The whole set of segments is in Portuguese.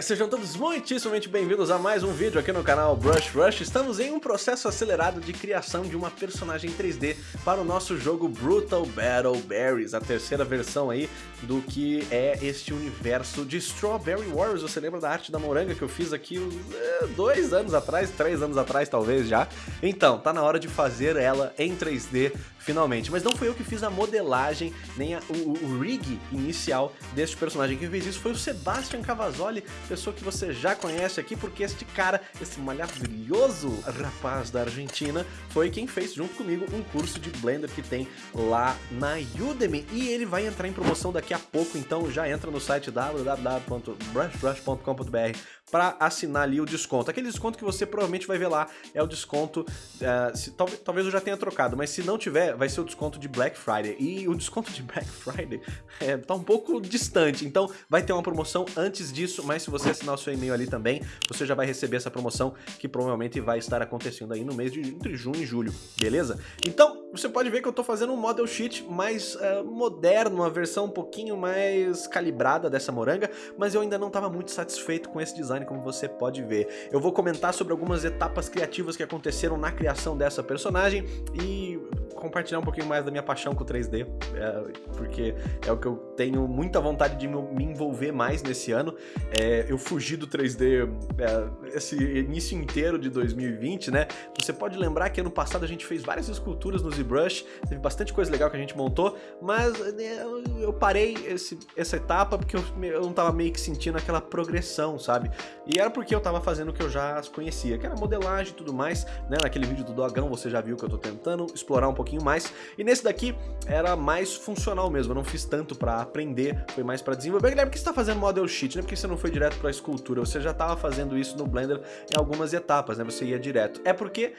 Sejam todos muitíssimamente bem-vindos a mais um vídeo aqui no canal Brush Rush. Estamos em um processo acelerado de criação de uma personagem 3D para o nosso jogo Brutal Battle Berries, a terceira versão aí do que é este universo de Strawberry Warriors. Você lembra da arte da moranga que eu fiz aqui uh, dois anos atrás, três anos atrás talvez já? Então, tá na hora de fazer ela em 3D finalmente. Mas não foi eu que fiz a modelagem, nem a, o, o, rig inicial deste personagem. Quem fez isso foi o Sebastian Cavazoli, pessoa que você já conhece aqui, porque este cara, esse maravilhoso rapaz da Argentina, foi quem fez junto comigo um curso de Blender que tem lá na Udemy. E ele vai entrar em promoção daqui a pouco, então já entra no site www.brushrush.com.br para assinar ali o desconto. Aquele desconto que você provavelmente vai ver lá é o desconto, uh, se, talvez, talvez eu já tenha trocado, mas se não tiver, vai ser o desconto de Black Friday. E o desconto de Black Friday é, tá um pouco distante, então vai ter uma promoção antes disso, mas se você assinar o seu e-mail ali também, você já vai receber essa promoção que provavelmente vai estar acontecendo aí no mês de entre junho e julho, beleza? Então, você pode ver que eu estou fazendo um model sheet mais uh, moderno, uma versão um pouquinho mais calibrada dessa moranga, mas eu ainda não estava muito satisfeito com esse design, como você pode ver. Eu vou comentar sobre algumas etapas criativas que aconteceram na criação dessa personagem e compartilhar um pouquinho mais da minha paixão com o 3D, é, porque é o que eu tenho muita vontade de me envolver mais nesse ano. É, eu fugi do 3D é, esse início inteiro de 2020, né? Você pode lembrar que ano passado a gente fez várias esculturas no ZBrush, teve bastante coisa legal que a gente montou, mas né, eu parei esse, essa etapa porque eu, eu não tava meio que sentindo aquela progressão, sabe? E era porque eu tava fazendo o que eu já conhecia, que era modelagem e tudo mais, né? Naquele vídeo do Dogão você já viu que eu tô tentando explorar um pouquinho mais, e nesse daqui era mais funcional mesmo, eu não fiz tanto pra aprender, foi mais pra desenvolver. Guilherme, por que você tá fazendo model sheet, né? Por que você não foi direto pra escultura? Você já tava fazendo isso no Blender em algumas etapas, né? Você ia direto. É porque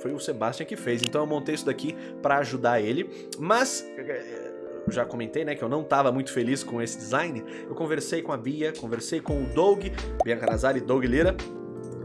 foi o Sebastian que fez, então eu montei isso daqui para ajudar ele, mas eh, já comentei, né, que eu não estava muito feliz com esse design, eu conversei com a Bia, conversei com o Doug, Bia Canazari e Doug Lira,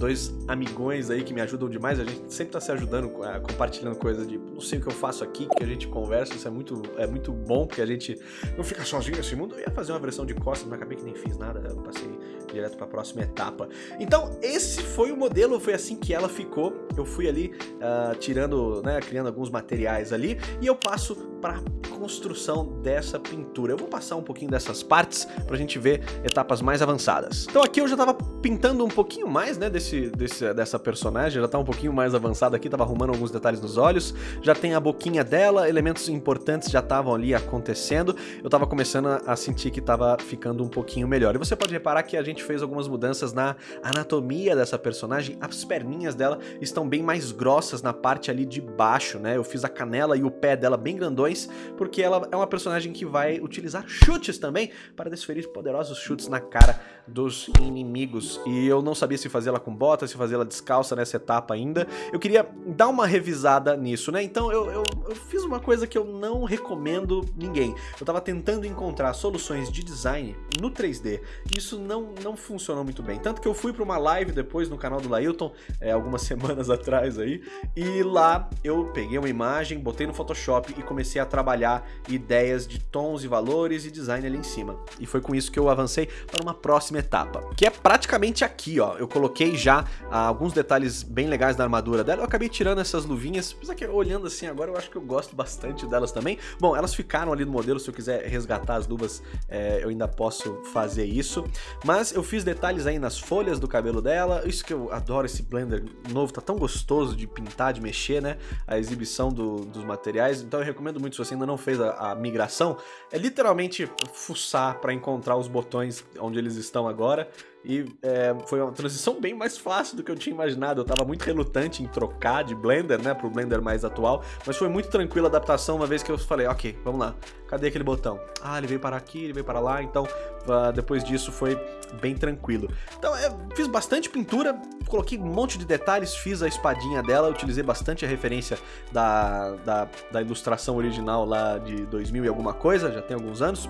dois amigões aí que me ajudam demais, a gente sempre tá se ajudando, compartilhando coisas de não sei o que eu faço aqui, que a gente conversa, isso é muito, é muito bom, porque a gente não fica sozinho nesse mundo. Eu ia fazer uma versão de costas, mas acabei que nem fiz nada, eu passei direto para a próxima etapa. Então, esse foi o modelo, foi assim que ela ficou. Eu fui ali uh, tirando, né, criando alguns materiais ali, e eu passo para construção dessa pintura. Eu vou passar um pouquinho dessas partes para a gente ver etapas mais avançadas. Então aqui eu já estava pintando um pouquinho mais, né, desse, desse, dessa personagem, já tá um pouquinho mais avançada aqui, tava arrumando alguns detalhes nos olhos, já tem a boquinha dela, elementos importantes já estavam ali acontecendo, eu tava começando a sentir que tava ficando um pouquinho melhor. E você pode reparar que a gente fez algumas mudanças na anatomia dessa personagem, as perninhas dela estão bem mais grossas na parte ali de baixo, né, eu fiz a canela e o pé dela bem grandões, porque ela é uma personagem que vai utilizar chutes também para desferir poderosos chutes na cara dos inimigos, e eu não sabia se fazer ela com bota, se fazer ela descalça nessa etapa ainda. Eu queria dar uma revisada nisso, né? Então eu, eu, eu fiz uma coisa que eu não recomendo ninguém. Eu tava tentando encontrar soluções de design no 3D, e isso não, não funcionou muito bem. Tanto que eu fui para uma live depois no canal do Lailton, é, algumas semanas atrás aí, e lá eu peguei uma imagem, botei no Photoshop e comecei a trabalhar ideias de tons e valores e design ali em cima. E foi com isso que eu avancei para uma próxima etapa, que é praticamente aqui, ó. Eu coloquei já ah, alguns detalhes bem legais da armadura dela. Eu acabei tirando essas luvinhas, apesar que olhando assim agora eu acho que eu gosto bastante delas também. Bom, elas ficaram ali no modelo, se eu quiser resgatar as luvas é, eu ainda posso fazer isso. Mas eu fiz detalhes aí nas folhas do cabelo dela, isso que eu adoro esse blender novo, tá tão gostoso de pintar, de mexer, né? A exibição do, dos materiais, então eu recomendo muito se você ainda não fez a, a migração, é literalmente fuçar para encontrar os botões onde eles estão agora. E é, foi uma transição bem mais fácil do que eu tinha imaginado. Eu tava muito relutante em trocar de Blender, né, pro Blender mais atual. Mas foi muito tranquila a adaptação, uma vez que eu falei, ok, vamos lá. Cadê aquele botão? Ah, ele veio para aqui, ele veio para lá. Então, uh, depois disso foi bem tranquilo. Então, eu fiz bastante pintura, coloquei um monte de detalhes, fiz a espadinha dela, utilizei bastante a referência da, da, da ilustração original lá de 2000 e alguma coisa, já tem alguns anos.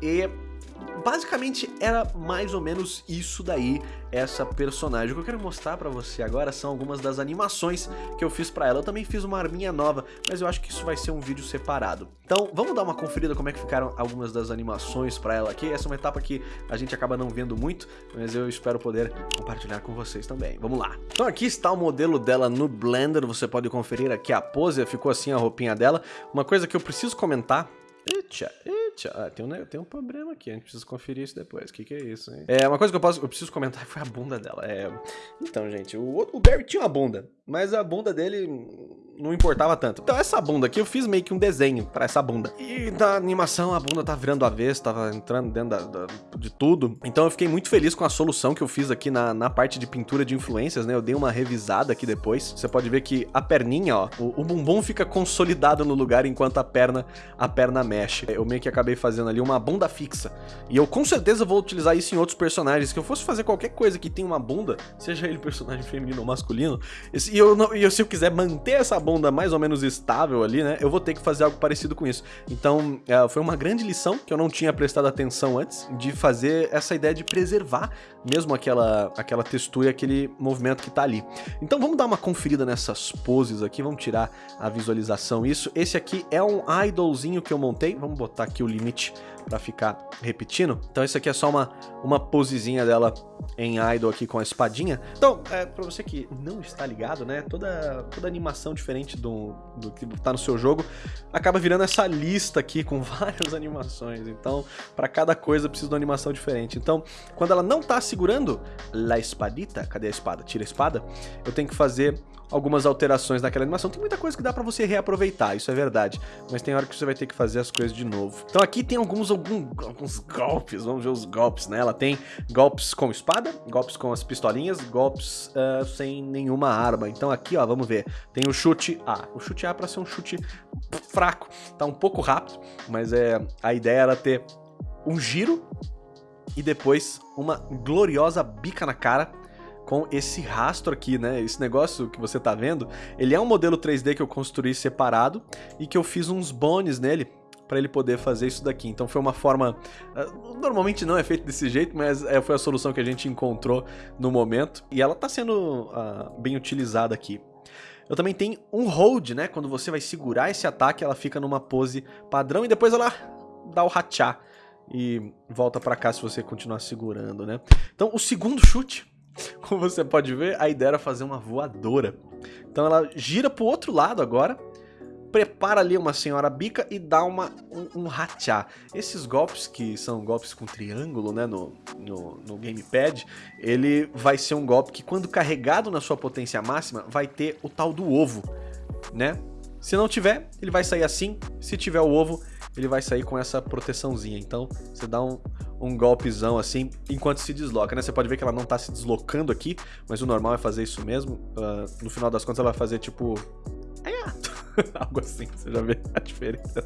E basicamente era mais ou menos isso daí, essa personagem. O que eu quero mostrar pra você agora são algumas das animações que eu fiz pra ela. Eu também fiz uma arminha nova, mas eu acho que isso vai ser um vídeo separado. Então, vamos dar uma conferida como é que ficaram algumas das animações pra ela aqui. Essa é uma etapa que a gente acaba não vendo muito, mas eu espero poder compartilhar com vocês também. Vamos lá. Então aqui está o modelo dela no Blender, você pode conferir aqui a pose, ficou assim a roupinha dela. Uma coisa que eu preciso comentar... ah, tem, um, tem um problema aqui, a gente precisa conferir isso depois. O que, que é isso, hein? É, uma coisa que eu, posso, eu preciso comentar foi a bunda dela. É... Então, gente, o, o Barry tinha uma bunda, mas a bunda dele não importava tanto. Então essa bunda aqui, eu fiz meio que um desenho pra essa bunda. E da animação, a bunda tá virando avesso, tava entrando dentro da, da, de tudo. Então eu fiquei muito feliz com a solução que eu fiz aqui na, na parte de pintura de influências, né? Eu dei uma revisada aqui depois. Você pode ver que a perninha, ó, o, o bumbum fica consolidado no lugar enquanto a perna, a perna mexe. Eu meio que acabei fazendo ali uma bunda fixa. E eu com certeza vou utilizar isso em outros personagens. Que eu fosse fazer qualquer coisa que tenha uma bunda, seja ele personagem feminino ou masculino, e eu, não, e se eu quiser manter essa bunda mais ou menos estável ali, né, eu vou ter que fazer algo parecido com isso. Então, é, foi uma grande lição que eu não tinha prestado atenção antes, de fazer essa ideia de preservar mesmo aquela, aquela textura e aquele movimento que tá ali. Então vamos dar uma conferida nessas poses aqui, vamos tirar a visualização isso. Esse aqui é um idolzinho que eu montei, vamos botar aqui o limite para ficar repetindo. Então esse aqui é só uma, uma posezinha dela em idol aqui com a espadinha. Então, é, você que não está ligado, né, toda, toda animação diferente do, do que tá no seu jogo acaba virando essa lista aqui com várias animações. Então, para cada coisa precisa de uma animação diferente. Então, quando ela não tá segurando la espadita, cadê a espada? Tira a espada, eu tenho que fazer algumas alterações naquela animação. Tem muita coisa que dá pra você reaproveitar, isso é verdade. Mas tem hora que você vai ter que fazer as coisas de novo. Então aqui tem alguns, algum, alguns golpes, vamos ver os golpes, né? Ela tem golpes com espada, golpes com as pistolinhas, golpes uh, sem nenhuma arma. Então aqui, ó, vamos ver. Tem o chute A. O chute A é pra ser um chute fraco. Tá um pouco rápido, mas é a ideia era ter um giro e depois uma gloriosa bica na cara com esse rastro aqui, né? Esse negócio que você tá vendo, ele é um modelo 3D que eu construí separado e que eu fiz uns bones nele para ele poder fazer isso daqui. Então foi uma forma... Ah, normalmente não é feito desse jeito, mas é, foi a solução que a gente encontrou no momento. E ela está sendo uh, bem utilizada aqui. Eu também tenho um hold, né? Quando você vai segurar esse ataque, ela fica numa pose padrão e depois ela dá o rachá e volta para cá se você continuar segurando, né? Então o segundo chute como você pode ver, a ideia era fazer uma voadora. Então ela gira pro outro lado agora, prepara ali uma senhora bica e dá uma, um, um. Esses golpes, que são golpes com triângulo né, no, no, no gamepad, ele vai ser um golpe que quando carregado na sua potência máxima, vai ter o tal do ovo, né? Se não tiver, ele vai sair assim. Se tiver o ovo, ele vai sair com essa proteçãozinha. Então, você dá um, um golpezão assim, enquanto se desloca, né? Você pode ver que ela não tá se deslocando aqui, mas o normal é fazer isso mesmo. Uh, no final das contas, ela vai fazer tipo... Algo assim, você já vê a diferença.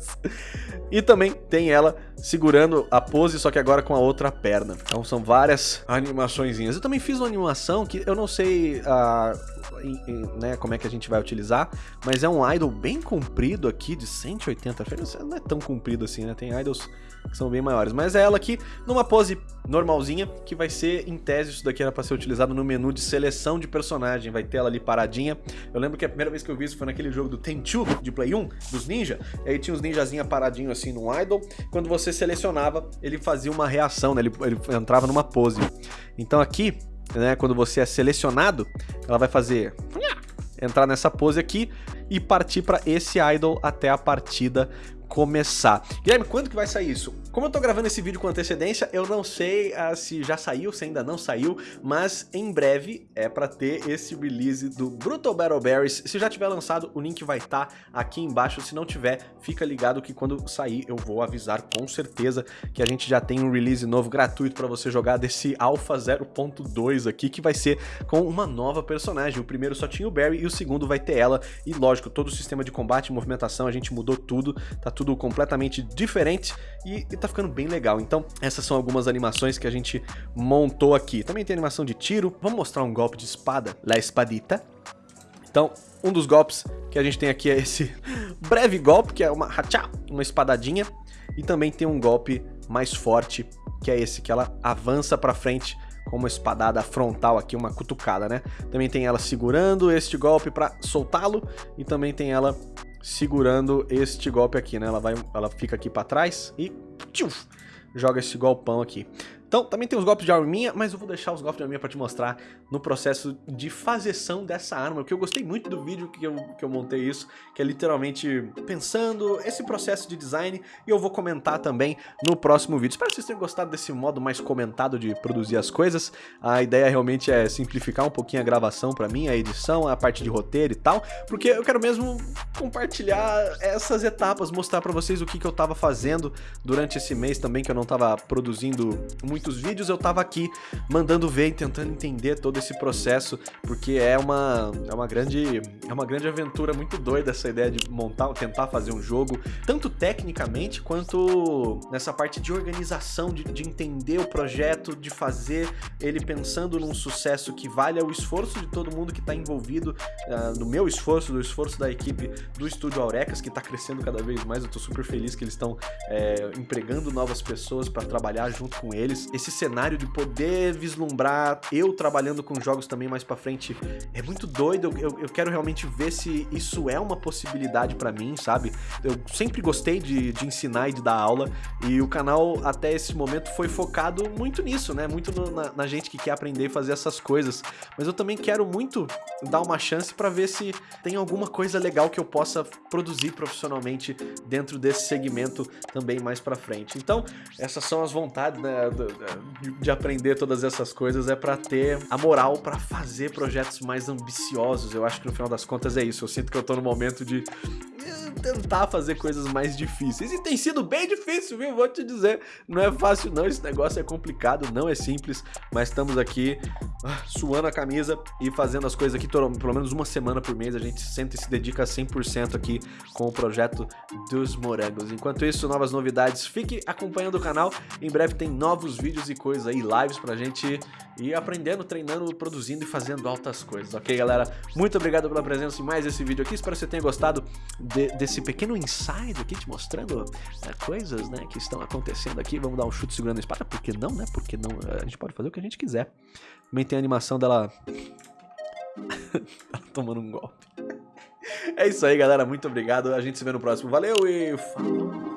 E também tem ela segurando a pose, só que agora com a outra perna. Então são várias animaçõezinhas. Eu também fiz uma animação que eu não sei uh, né, como é que a gente vai utilizar, mas é um idol bem comprido aqui, de 180 frames. Não é tão comprido assim, né? Tem idols que são bem maiores. Mas é ela aqui numa pose normalzinha, que vai ser, em tese, isso daqui era pra ser utilizado no menu de seleção de personagem. Vai ter ela ali paradinha. Eu lembro que a primeira vez que eu vi isso foi naquele jogo do Tenchu, de Play 1, dos ninja. Aí tinha os ninjazinha paradinho assim no idol. Quando você selecionava, ele fazia uma reação, né? Ele, ele entrava numa pose. Então aqui, né, quando você é selecionado, ela vai fazer entrar nessa pose aqui e partir para esse idol até a partida começar. Guilherme, quando que vai sair isso? Como eu tô gravando esse vídeo com antecedência, eu não sei uh, se já saiu, se ainda não saiu, mas em breve é para ter esse release do Brutal Battle Berries. Se já tiver lançado, o link vai estar tá aqui embaixo. Se não tiver, fica ligado que quando sair eu vou avisar com certeza que a gente já tem um release novo gratuito para você jogar desse Alpha 0.2 aqui, que vai ser com uma nova personagem. O primeiro só tinha o Barry e o segundo vai ter ela. E lógico, todo o sistema de combate movimentação a gente mudou tudo, tá tudo completamente diferente e, e tá ficando bem legal. Então, essas são algumas animações que a gente montou aqui. Também tem animação de tiro. Vamos mostrar um golpe de espada. La espadita. Então, um dos golpes que a gente tem aqui é esse breve golpe, que é uma hachá, uma espadadinha. E também tem um golpe mais forte, que é esse, que ela avança pra frente com uma espadada frontal aqui, uma cutucada, né? Também tem ela segurando este golpe para soltá-lo e também tem ela segurando este golpe aqui, né? Ela vai, ela fica aqui para trás e tchuf, joga esse golpão aqui. Então, também tem os golpes de arminha, mas eu vou deixar os golpes de arminha pra te mostrar no processo de fazeção dessa arma, porque eu gostei muito do vídeo que eu, que eu montei isso, que é literalmente pensando esse processo de design, e eu vou comentar também no próximo vídeo. Espero que vocês tenham gostado desse modo mais comentado de produzir as coisas. A ideia realmente é simplificar um pouquinho a gravação pra mim, a edição, a parte de roteiro e tal, porque eu quero mesmo compartilhar essas etapas, mostrar pra vocês o que, que eu tava fazendo durante esse mês também, que eu não tava produzindo muito muitos vídeos, eu tava aqui mandando ver e tentando entender todo esse processo, porque é uma, é uma grande é uma grande aventura muito doida essa ideia de montar, tentar fazer um jogo, tanto tecnicamente quanto nessa parte de organização, de, de entender o projeto, de fazer ele pensando num sucesso que valha o esforço de todo mundo que está envolvido, uh, no meu esforço, do esforço da equipe do Estúdio Aurecas, que está crescendo cada vez mais, eu tô super feliz que eles estão é, empregando novas pessoas para trabalhar junto com eles, esse cenário de poder vislumbrar eu trabalhando com jogos também mais pra frente é muito doido. Eu, eu quero realmente ver se isso é uma possibilidade pra mim, sabe? Eu sempre gostei de, de ensinar e de dar aula e o canal até esse momento foi focado muito nisso, né? Muito no, na, na, gente que quer aprender e fazer essas coisas. Mas eu também quero muito dar uma chance pra ver se tem alguma coisa legal que eu possa produzir profissionalmente dentro desse segmento também mais pra frente. Então, essas são as vontades, né? De aprender todas essas coisas é para ter a moral para fazer projetos mais ambiciosos. Eu acho que no final das contas é isso. Eu sinto que eu tô no momento de tentar fazer coisas mais difíceis. E tem sido bem difícil, viu? Vou te dizer. Não é fácil não, esse negócio é complicado, não é simples, mas estamos aqui ah, suando a camisa e fazendo as coisas aqui pelo menos uma semana por mês. A gente senta e se dedica 100% aqui com o projeto dos morangos. Enquanto isso, novas novidades, fique acompanhando o canal. Em breve tem novos vídeos e coisas aí, lives pra gente ir aprendendo, treinando, produzindo e fazendo altas coisas, ok, galera? Muito obrigado pela presença em mais esse vídeo aqui. Espero que você tenha gostado de, desse pequeno insight aqui, te mostrando né, coisas né, que estão acontecendo aqui. Vamos dar um chute segurando a espada, por que não, né? Porque não, a gente pode fazer o que a gente quiser. Também tem a animação dela... ela tomando um golpe. É isso aí, galera. Muito obrigado. A gente se vê no próximo. Valeu e falou!